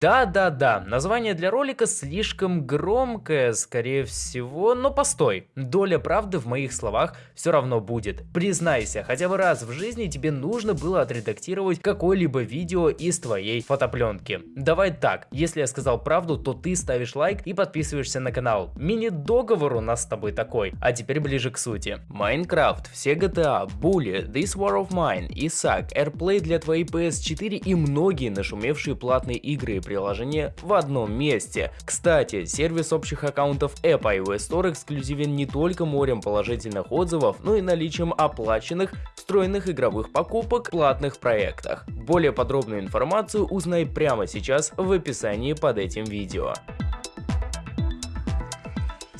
Да-да-да, название для ролика слишком громкое, скорее всего, но постой, доля правды в моих словах все равно будет. Признайся, хотя бы раз в жизни тебе нужно было отредактировать какое-либо видео из твоей фотопленки. Давай так, если я сказал правду, то ты ставишь лайк и подписываешься на канал. Мини-договор у нас с тобой такой. А теперь ближе к сути. Майнкрафт, все GTA, Bully, This War of Mine, Исаак, AirPlay для твоей PS4 и многие нашумевшие платные игры приложения в одном месте. Кстати, сервис общих аккаунтов App iOS Store эксклюзивен не только морем положительных отзывов, но и наличием оплаченных встроенных игровых покупок в платных проектах. Более подробную информацию узнай прямо сейчас в описании под этим видео.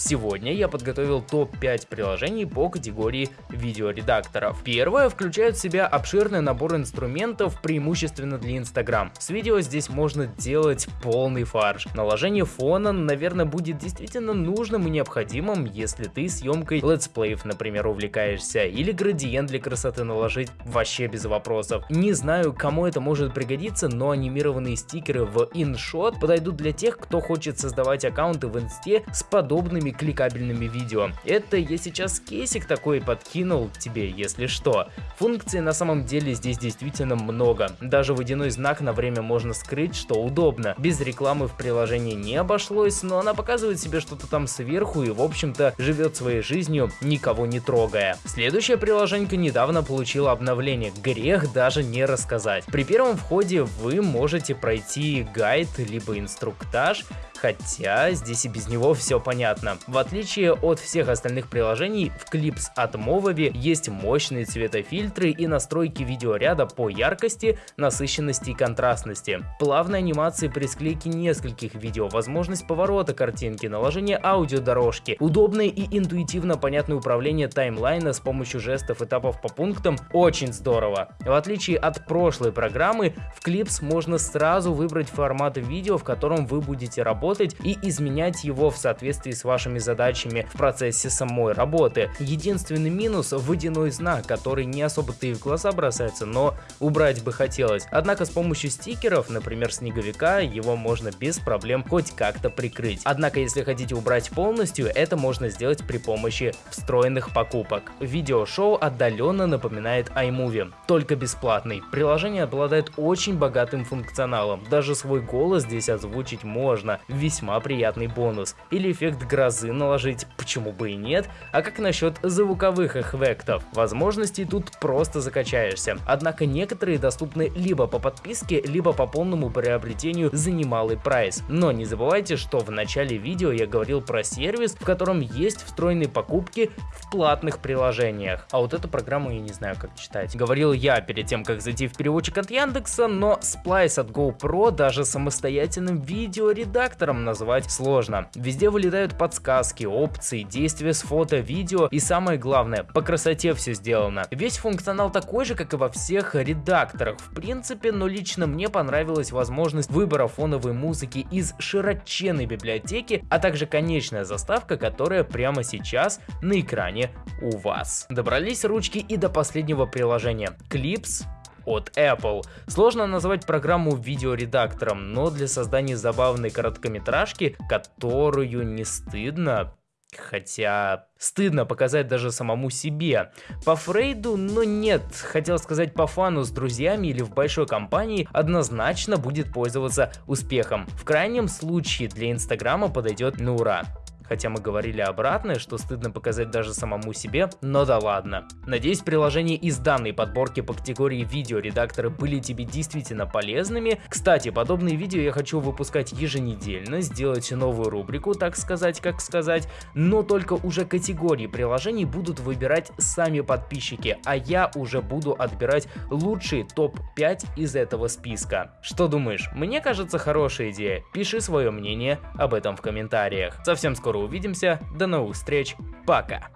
Сегодня я подготовил топ-5 приложений по категории видеоредакторов. Первое включает в себя обширный набор инструментов, преимущественно для Instagram. С видео здесь можно делать полный фарш. Наложение фона, наверное, будет действительно нужным и необходимым, если ты съемкой летсплеев, например, увлекаешься, или градиент для красоты наложить вообще без вопросов. Не знаю, кому это может пригодиться, но анимированные стикеры в InShot подойдут для тех, кто хочет создавать аккаунты в инсте с подобными красивыми кликабельными видео. Это я сейчас кейсик такой подкинул тебе, если что. Функций на самом деле здесь действительно много. Даже водяной знак на время можно скрыть, что удобно. Без рекламы в приложении не обошлось, но она показывает себе что-то там сверху и в общем-то живет своей жизнью, никого не трогая. Следующее приложение недавно получило обновление, грех даже не рассказать. При первом входе вы можете пройти гайд либо инструктаж, хотя здесь и без него все понятно. В отличие от всех остальных приложений, в Clips от Movavi есть мощные цветофильтры и настройки видеоряда по яркости, насыщенности и контрастности. Плавные анимации при склейке нескольких видео, возможность поворота картинки, наложение аудиодорожки, удобное и интуитивно понятное управление таймлайна с помощью жестов этапов по пунктам очень здорово. В отличие от прошлой программы, в Clips можно сразу выбрать формат видео, в котором вы будете работать и изменять его в соответствии с вашими задачами в процессе самой работы. Единственный минус – водяной знак, который не особо-то и в глаза бросается, но убрать бы хотелось. Однако с помощью стикеров, например снеговика, его можно без проблем хоть как-то прикрыть. Однако если хотите убрать полностью, это можно сделать при помощи встроенных покупок. Видеошоу отдаленно напоминает iMovie, только бесплатный. Приложение обладает очень богатым функционалом, даже свой голос здесь озвучить можно, весьма приятный бонус. Или эффект грозы наложить, почему бы и нет, а как насчет звуковых эффектов? Возможностей тут просто закачаешься. Однако некоторые доступны либо по подписке, либо по полному приобретению за немалый прайс. Но не забывайте, что в начале видео я говорил про сервис, в котором есть встроенные покупки в платных приложениях. А вот эту программу я не знаю как читать. Говорил я перед тем, как зайти в переводчик от Яндекса, но Splice от GoPro даже самостоятельным видеоредактором назвать сложно. Везде вылетают подсказки опции, действия с фото, видео и самое главное, по красоте все сделано. Весь функционал такой же, как и во всех редакторах в принципе, но лично мне понравилась возможность выбора фоновой музыки из широченной библиотеки, а также конечная заставка, которая прямо сейчас на экране у вас. Добрались ручки и до последнего приложения. Clips от Apple. Сложно назвать программу видеоредактором, но для создания забавной короткометражки, которую не стыдно Хотя стыдно показать даже самому себе. По Фрейду, но нет, хотел сказать по фану с друзьями или в большой компании, однозначно будет пользоваться успехом. В крайнем случае для Инстаграма подойдет на ура хотя мы говорили обратное, что стыдно показать даже самому себе, но да ладно. Надеюсь, приложения из данной подборки по категории видеоредакторы были тебе действительно полезными. Кстати, подобные видео я хочу выпускать еженедельно, сделать новую рубрику, так сказать, как сказать, но только уже категории приложений будут выбирать сами подписчики, а я уже буду отбирать лучшие топ-5 из этого списка. Что думаешь? Мне кажется хорошая идея. Пиши свое мнение об этом в комментариях. Совсем скоро увидимся, до новых встреч, пока!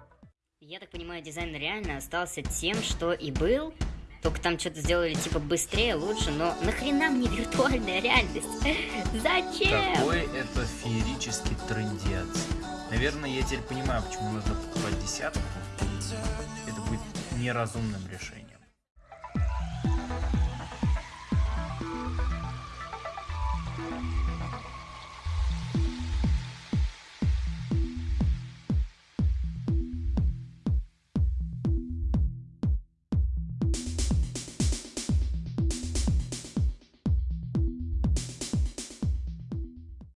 Я так понимаю, дизайн реально остался тем, что и был, только там что-то сделали типа быстрее, лучше, но нахрена мне виртуальная реальность? Зачем? Какой это феерический трендец. Наверное, я теперь понимаю, почему нужно покупать десятку. Это будет неразумным решением.